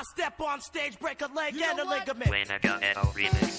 I step on stage, break a leg and a ligament. Winner go remix.